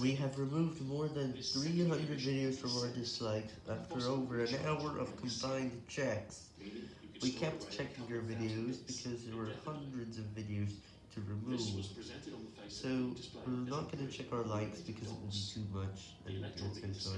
We have removed more than 300 videos from our dislikes after over an hour of combined checks. We kept checking your videos because there were hundreds of videos to remove. So we're not going to check our likes because it will be too much and it's.